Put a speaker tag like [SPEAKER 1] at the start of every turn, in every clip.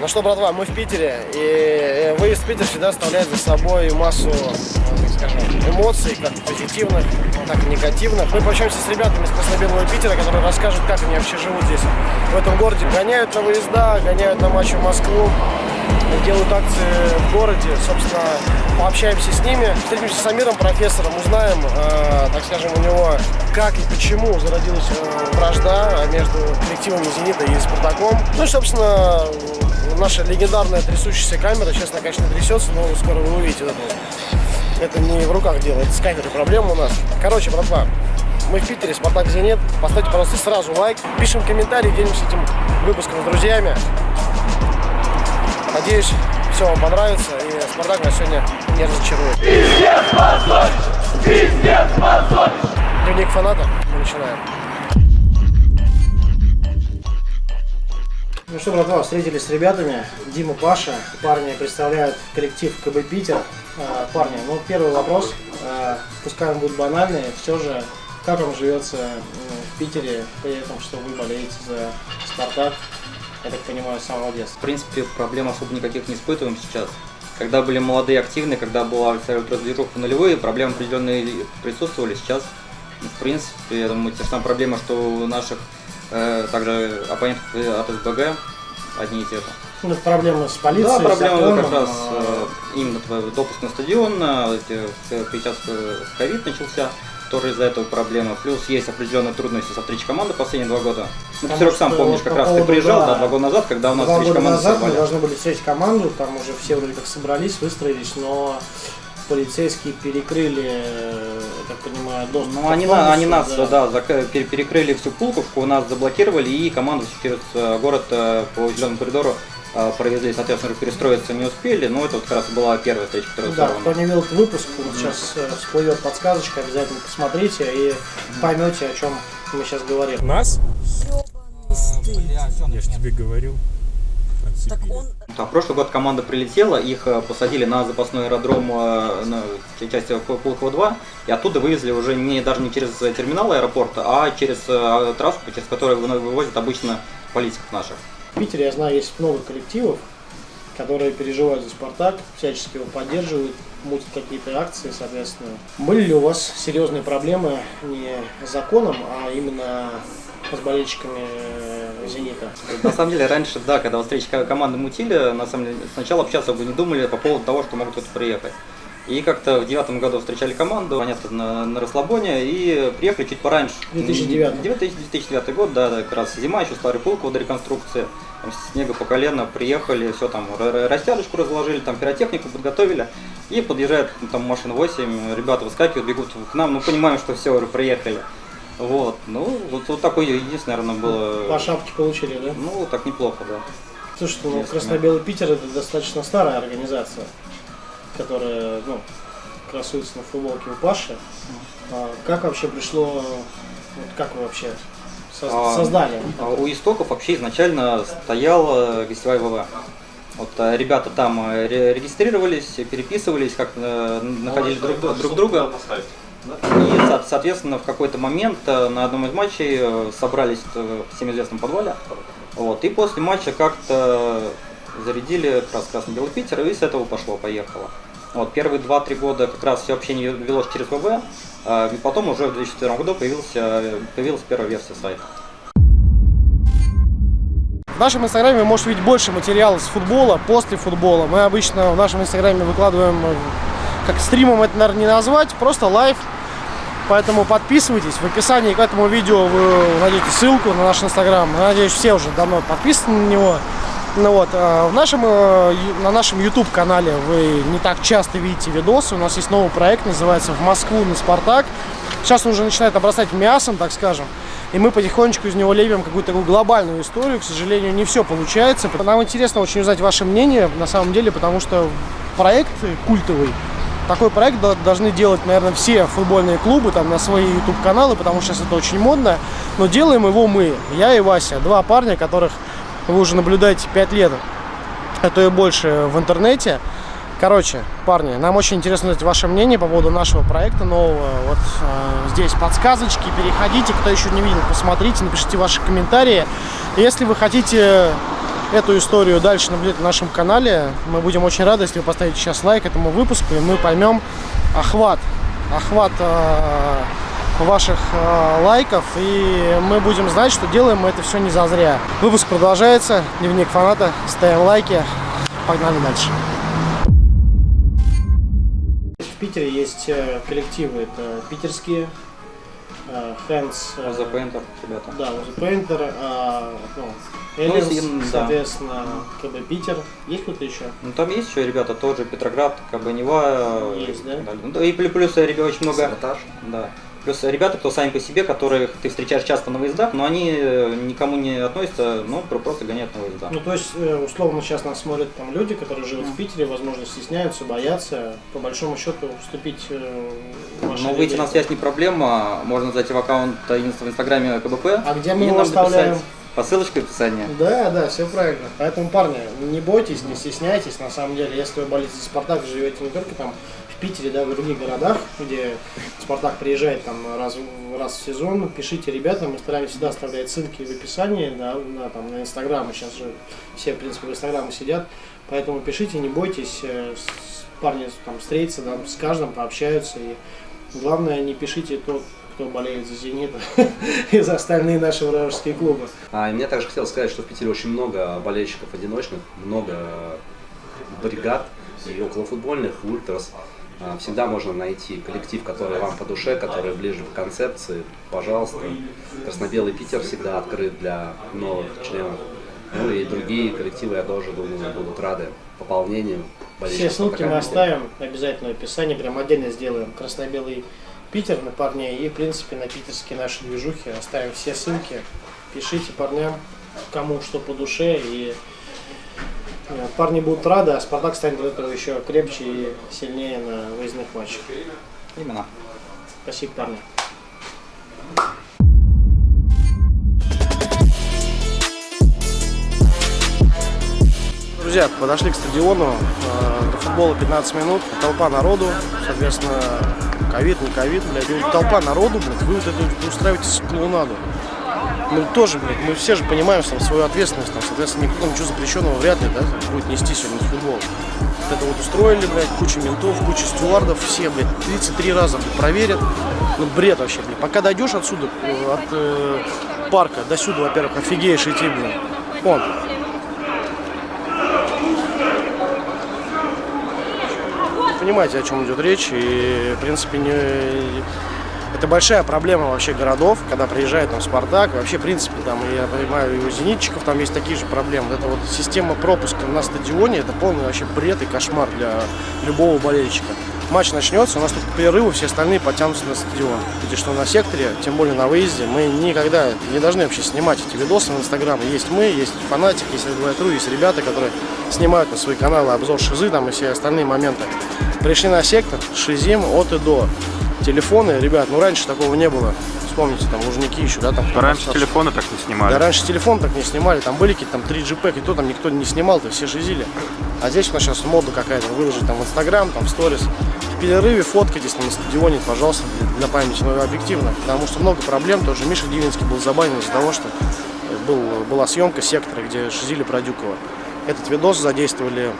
[SPEAKER 1] Ну что, братва, мы в Питере, и выезд в Питер всегда оставляет за собой массу, скажем, эмоций, как позитивных, так и негативных. Мы пообщаемся с ребятами из Красно-Белого Питера, которые расскажут, как они вообще живут здесь, в этом городе. Гоняют на выезда, гоняют на матчи в Москву, делают акции в городе. Собственно, пообщаемся с ними, встретимся с Амиром, профессором, узнаем, э, так скажем, у него, как и почему зародилась э, вражда между коллективами «Зенита» и «Спартаком». Ну и, собственно, наша легендарная трясущаяся камера. Сейчас она, конечно, трясется, но скоро вы увидите это. Это не в руках дело, это с камерой проблема у нас. Короче, братва, мы в Питере, Спартак Зенит. Поставьте, пожалуйста, сразу лайк. Пишем комментарии, делимся этим выпуском с друзьями. Надеюсь, все вам понравится и Спартак нас сегодня не разочарует. Пиздец, позоришь! Пиздец, позоришь! Дневник фаната. Мы начинаем. Что, братва, встретились с ребятами. Дима, Паша. Парни представляют коллектив КБ Питер. А, парни, ну первый вопрос. А, пускай он будет банальный. Все же, как вам живется в Питере, при этом, что вы болеете за Спартак? Я так понимаю, с самого.
[SPEAKER 2] В принципе, проблем особо никаких не испытываем сейчас. Когда были молодые, активные, когда была абсолютно движуха нулевые, проблемы определенные присутствовали. Сейчас, в принципе, я думаю, те же самые проблемы, что у наших также оппонентов от СБГ одни и те же.
[SPEAKER 1] Ну, проблемы с полицией,
[SPEAKER 2] Да, проблемы
[SPEAKER 1] законом,
[SPEAKER 2] как раз
[SPEAKER 1] а...
[SPEAKER 2] именно допуск на стадион, сейчас ковид начался, тоже из-за этого проблема. Плюс есть определенные трудности со встречей команды последние два года. Ну, ты, Серег, сам помнишь, как раз ты приезжал, да, да, два года назад, когда у нас
[SPEAKER 1] встреча команды назад мы должны были встретить команду, там уже все вроде как собрались, выстроились, но полицейские перекрыли, я так понимаю, доступ
[SPEAKER 2] Ну, они, на, они нас, да, да перекрыли всю Пулковку, нас заблокировали, и команду через э, город э, по зеленому коридору э, провезли, соответственно, перестроиться не успели, но это вот как раз была первая встреча, которая
[SPEAKER 1] Да, кто не видел этот выпуск, вот сейчас всплывет подсказочка, обязательно посмотрите и поймете, о чем мы сейчас говорим.
[SPEAKER 3] Нас? Я же тебе говорил.
[SPEAKER 2] Так он... А в прошлый год команда прилетела, их э, посадили на запасной аэродром э, на части Пулково-2, и оттуда вывезли уже не, даже не через терминал аэропорта, а через э, трассу, через которую вывозят обычно политиков наших.
[SPEAKER 1] В Питере, я знаю, есть много коллективов, которые переживают за «Спартак», всячески его поддерживают, мутят какие-то акции, соответственно. Были ли у вас серьезные проблемы не с законом, а именно с болельщиками «Зенита».
[SPEAKER 2] На самом деле, раньше, да, когда встречи команды мутили, на самом деле, сначала общаться бы не думали по поводу того, что могут тут приехать. И как-то в девятом году встречали команду, понятно, на, на расслабоне, и приехали чуть пораньше.
[SPEAKER 1] 2009.
[SPEAKER 2] 2009 год, да, как раз зима, еще старый пулк до реконструкции. Там, снега по колено, приехали, все там, растяжечку разложили, там пиротехнику подготовили. И подъезжает там машина 8, ребята выскакивают, бегут к нам, ну понимаем, что все, приехали. Вот, ну, вот, вот такой единственное, наверное, было...
[SPEAKER 1] По шапке получили, да?
[SPEAKER 2] Ну, так неплохо, да.
[SPEAKER 1] Слушай, ну, Красно-Белый Питер это достаточно старая организация, которая, ну, красуется на футболке у Паши. А как вообще пришло, вот как вы вообще а, создали?
[SPEAKER 2] А, у истоков вообще изначально стоял гостевой ВВ. Вот э, ребята там э, регистрировались, переписывались, как э, находили друг, друг друга. И, соответственно, в какой-то момент э, на одном из матчей э, собрались в всем известном подвале. Вот, и после матча как-то зарядили как раз Красно-Белый Питер, и с этого пошло-поехало. Вот, первые 2-3 года как раз все общение велось через ВВ, и потом уже в 2004 году появился, появилась первая версия сайта.
[SPEAKER 1] В нашем инстаграме вы можете видеть больше материала с футбола, после футбола. Мы обычно в нашем инстаграме выкладываем как стримом это, наверное, не назвать, просто live. Поэтому подписывайтесь. В описании к этому видео вы найдете ссылку на наш инстаграм. Надеюсь, все уже давно подписаны на него. Ну вот, а в нашем, э, на нашем YouTube канале вы не так часто видите видосы. У нас есть новый проект, называется «В Москву на Спартак». Сейчас он уже начинает обрастать мясом, так скажем. И мы потихонечку из него лепим какую-то такую глобальную историю. К сожалению, не все получается. Нам интересно очень узнать ваше мнение, на самом деле, потому что проект культовый такой проект должны делать, наверное, все футбольные клубы там на свои YouTube-каналы, потому что сейчас это очень модно. Но делаем его мы, я и Вася, два парня, которых вы уже наблюдаете 5 лет, а то и больше в интернете. Короче, парни, нам очень интересно узнать ваше мнение по поводу нашего проекта нового. Вот э, здесь подсказочки, переходите, кто еще не видел, посмотрите, напишите ваши комментарии. Если вы хотите эту историю дальше наблюдать на нашем канале. Мы будем очень рады, если вы поставите сейчас лайк этому выпуску, и мы поймем охват, охват э, ваших э, лайков, и мы будем знать, что делаем мы это все не зазря. Выпуск продолжается, дневник фаната, ставим лайки, погнали дальше. В Питере есть э, коллективы, это питерские, э, э,
[SPEAKER 2] The Painter, ребята.
[SPEAKER 1] да, Узы Painter, а, ну,
[SPEAKER 2] Ну, им, да.
[SPEAKER 1] соответственно, КБ Питер. Есть кто-то еще?
[SPEAKER 2] Ну там есть еще ребята, тоже Петроград, Кабанева.
[SPEAKER 1] Есть, да?
[SPEAKER 2] Ну, да, и плюс, плюс ребят очень много.
[SPEAKER 3] Саботаж.
[SPEAKER 2] Да. Плюс ребята, кто сами по себе, которых ты встречаешь часто на выездах, но они э, никому не относятся, ну, про- просто гоняют на выездах.
[SPEAKER 1] Ну, то есть, э, условно, сейчас нас смотрят там люди, которые живут в Питере, возможно, стесняются, боятся, по большому счету, вступить э, в
[SPEAKER 2] Но выйти на связь не проблема, можно зайти в аккаунт в инстаграме КБП.
[SPEAKER 1] А где мы его оставляем?
[SPEAKER 2] написать По ссылочке в описании.
[SPEAKER 1] Да, да, все правильно. Поэтому, парни, не бойтесь, не стесняйтесь. На самом деле, если вы болеете за Спартак, живете не только там в Питере, да, в других городах, где Спартак приезжает там раз, раз в сезон, пишите ребятам, мы стараемся всегда оставлять ссылки в описании, да, на, там, на Инстаграм, сейчас же все, в принципе, в Инстаграме сидят, поэтому пишите, не бойтесь, э, парни там встретятся, там, с каждым пообщаются, и главное, не пишите тот, кто болеет за «Зенит» и за остальные наши вражеские клубы.
[SPEAKER 3] А, и мне также хотелось сказать, что в Питере очень много болельщиков одиночных, много бригад и околофутбольных, ультрас. А, Всегда можно найти коллектив, который вам по душе, который ближе к концепции. Пожалуйста. Красно-белый Питер всегда открыт для новых членов. Ну и другие коллективы, я тоже думаю, будут рады пополнению.
[SPEAKER 1] Все ссылки мы оставим обязательно в описании, прям отдельно сделаем красно-белый Питер на парней и, в принципе, на питерские наши движухи оставим все ссылки. Пишите парням, кому что по душе, и э, парни будут рады, а Спартак станет от этого еще крепче и сильнее на выездных матчах.
[SPEAKER 2] Именно.
[SPEAKER 1] Спасибо, парни. Друзья, подошли к стадиону, э, до футбола 15 минут, толпа народу, соответственно, ковид, не ковид, блядь, ну, толпа народу, блядь, вы вот это устраиваете клоунаду. Мы тоже, блядь, мы все же понимаем что свою ответственность, там, соответственно, никто ничего запрещенного вряд ли, да, будет нести сегодня футбол. Вот это вот устроили, блядь, куча ментов, куча стюардов, все, блядь, 33 раза блядь, проверят. Ну, бред вообще, блядь. Пока дойдешь отсюда, э, от э, парка до сюда, во-первых, офигеешь идти, блядь. Вон, понимаете, о чем идет речь. И, в принципе, не... это большая проблема вообще городов, когда приезжает там Спартак. Вообще, в принципе, там, я понимаю, и у зенитчиков там есть такие же проблемы. Эта вот система пропуска на стадионе, это полный вообще бред и кошмар для любого болельщика. Матч начнется, у нас тут к перерыву все остальные потянутся на стадион. Где что на секторе, тем более на выезде, мы никогда не должны вообще снимать эти видосы в Инстаграм. Есть мы, есть фанатик, есть Red есть ребята, которые снимают на свои каналы обзор шизы там и все остальные моменты. Пришли на сектор, шизим от и до. Телефоны, ребят, ну раньше такого не было. Вспомните, там Лужники еще, да, там.
[SPEAKER 4] Да раньше телефоны так не снимали.
[SPEAKER 1] Да раньше телефон так не снимали, там были какие-то там 3G пэк, и то там никто не снимал, то все шизили. А здесь у нас сейчас мода какая-то, выложить там в Инстаграм, там в сторис. В перерыве фоткайтесь там на стадионе, пожалуйста, для, для памяти, но объективно. Потому что много проблем, тоже Миша Дивинский был забанен из-за того, что был, была съемка сектора, где шизили про Дюкова. Этот видос задействовали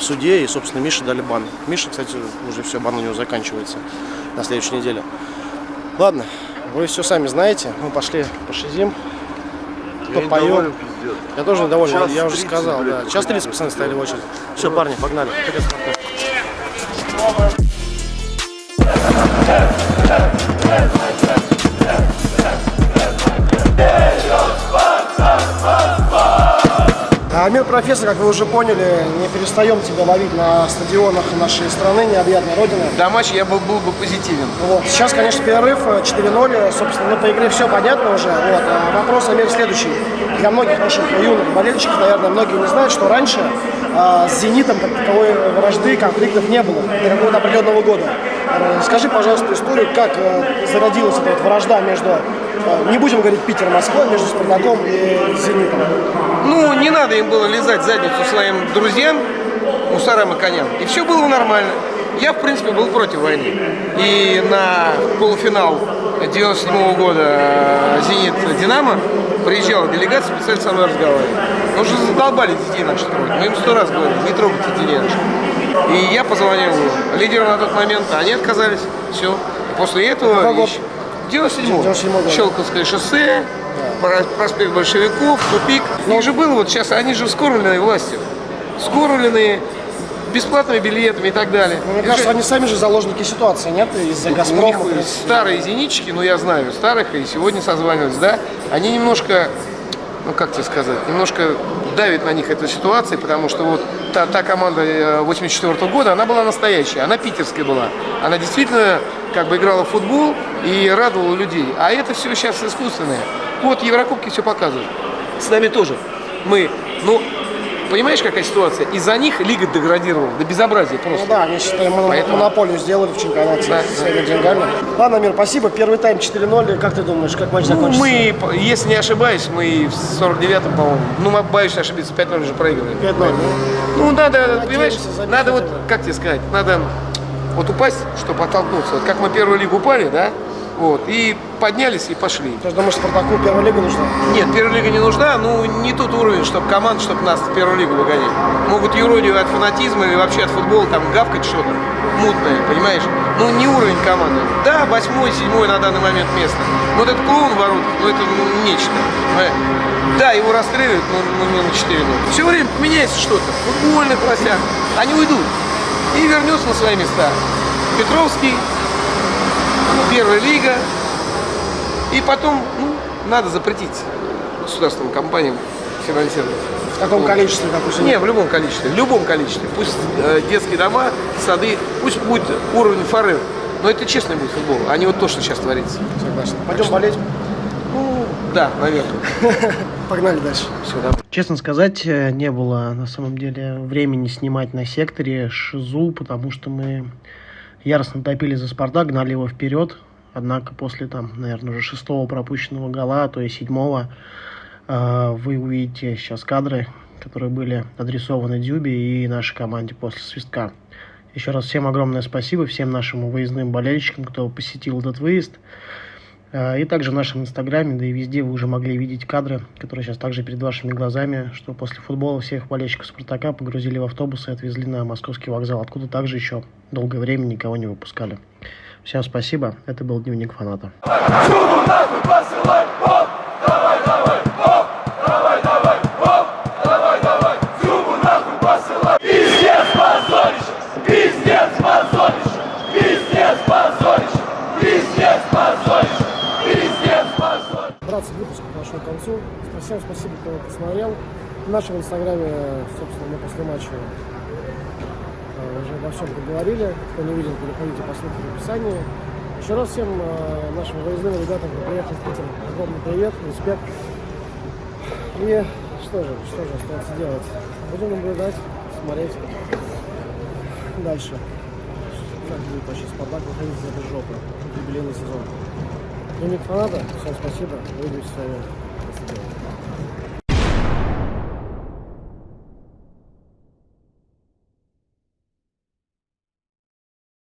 [SPEAKER 1] в суде, и, собственно, Мише дали бан. Миша, кстати, уже все, бан у него заканчивается на следующей неделе. Ладно, вы все сами знаете, мы пошли пошизим, попоем. Я тоже недоволен,
[SPEAKER 4] Час
[SPEAKER 1] я уже
[SPEAKER 4] 30,
[SPEAKER 1] сказал,
[SPEAKER 4] блядь,
[SPEAKER 1] да. Час 30 пацаны стояли в очередь. Все, парни, погнали. Вперед, А, Мир профессор, как вы уже поняли, не перестаем тебя ловить на стадионах нашей страны, необъятной родины.
[SPEAKER 5] До матча я был, был бы позитивен.
[SPEAKER 1] Вот. Сейчас, конечно, перерыв э, 4-0. Собственно, ну, по игре все понятно уже. Вот. А вопрос, Амир, следующий. Для многих наших юных болельщиков, наверное, многие не знают, что раньше а, с «Зенитом» как таковой вражды, конфликтов не было до какого-то определенного года. Э, Скажи, пожалуйста, историю, как э, зародилась эта вот вражда между, э, не будем говорить Питер-Москва, между «Спартаком» и «Зенитом».
[SPEAKER 5] Ну, не надо им было лизать задницу своим друзьям, мусорам и коням. И все было нормально. Я, в принципе, был против войны. И на полуфинал 97 года э, «Зенит-Динамо» приезжала делегация, специально со мной разговаривали. Ну, уже задолбали детей наших трогать. Мы им сто раз говорили, не трогайте детей наших. И я позвонил лидеру на тот момент, а они отказались. Все. И после этого... Еще- 97
[SPEAKER 1] 97 год.
[SPEAKER 5] Щелковское шоссе, проспект большевиков, тупик. У них же было вот сейчас, они же вскормленные властью. Вскормленные бесплатными билетами и так далее.
[SPEAKER 1] Ну, Мне кажется,
[SPEAKER 5] же-
[SPEAKER 1] они сами же заложники ситуации, нет? Из-за
[SPEAKER 5] у них
[SPEAKER 1] Газпрома.
[SPEAKER 5] старые зенитчики, ну я знаю старых, и сегодня созванивались, да, они немножко, ну как тебе сказать, немножко давит на них эта ситуация, потому что вот та, та команда э, 84 года, она была настоящая, она питерская была. Она действительно как бы играла в футбол и радовала людей. А это все сейчас искусственное. Вот Еврокубки все показывают. С нами тоже. Мы, ну, понимаешь, какая ситуация? Из-за них лига деградировала до безобразия просто.
[SPEAKER 1] Ну да, они считаю, моно-
[SPEAKER 5] Поэтому-
[SPEAKER 1] монополию сделали в чемпионате
[SPEAKER 5] Да,
[SPEAKER 1] своими деньгами. Ладно, Мир, спасибо. Первый тайм 4-0. Как ты думаешь, как матч
[SPEAKER 5] Ну,
[SPEAKER 1] закончится?
[SPEAKER 5] мы, если не ошибаюсь, мы в 49-м, по-моему, ну, мы боюсь ошибиться, 5-0 уже проигрывали.
[SPEAKER 1] 5-0, да?
[SPEAKER 5] Ну, надо, понимаешь,
[SPEAKER 1] забить
[SPEAKER 5] надо вот, как тебе сказать, надо вот упасть, чтобы оттолкнуться. Вот как мы первую лигу упали, да, вот, и поднялись и пошли.
[SPEAKER 1] Ты же думаешь, Спартаку первая лига нужна?
[SPEAKER 5] Нет, первая лига не нужна, ну, не тот уровень, чтобы команда, чтобы нас в первую лигу выгонять. Могут юродию от фанатизма или вообще от футбола там гавкать что-то мутное, понимаешь? Ну, не уровень команды. Да, восьмой, седьмой на данный момент место. Но вот этот клоун в воротах, ну, это ну, нечто. Да, его расстреливают, но, но не на 4 Все время поменяется что-то. В футбольных властях. Они уйдут. И вернется на свои места. Петровский, первая лига, и потом, ну, надо запретить государственным компаниям финансировать.
[SPEAKER 1] В таком количестве, как у себя.
[SPEAKER 5] Не, в любом количестве, в любом количестве. Пусть э, детские дома, сады, пусть будет уровень форель. Но это честный будет футбол, а не вот то, что сейчас творится.
[SPEAKER 1] Согласен. Пойдем болеть.
[SPEAKER 5] Ну, да, наверное.
[SPEAKER 1] Погнали дальше.
[SPEAKER 5] Все, давай.
[SPEAKER 1] Честно сказать, э, не было на самом деле времени снимать на секторе Шизу, потому что мы яростно топили за Спартак, гнали его вперед. Однако после, там, наверное, уже шестого пропущенного гола, а то и седьмого, э, вы увидите сейчас кадры, которые были адресованы Дюбе и нашей команде после свистка. Еще раз всем огромное спасибо, всем нашим выездным болельщикам, кто посетил этот выезд. Э, И также в нашем инстаграме, да и везде вы уже могли видеть кадры, которые сейчас также перед вашими глазами, что после футбола всех болельщиков Спартака погрузили в автобусы и отвезли на московский вокзал, откуда также еще долгое время никого не выпускали. Всем спасибо, это был Дневник фаната. Братцы, выпуск подошел к концу. Всем спасибо, кто посмотрел. В нашем инстаграме, собственно, мы после матча э, уже обо всем поговорили. Кто не видел, переходите по ссылке в описании. Еще раз всем э, нашим выездным ребятам, кто приехал в Питер, огромный привет, респект. И что же, что же остается делать? Будем наблюдать, смотреть дальше. Как будет вообще Спартак выходить из этой жопы. Юбилейный сезон. Дневник фаната. Всем спасибо. Увидимся с вами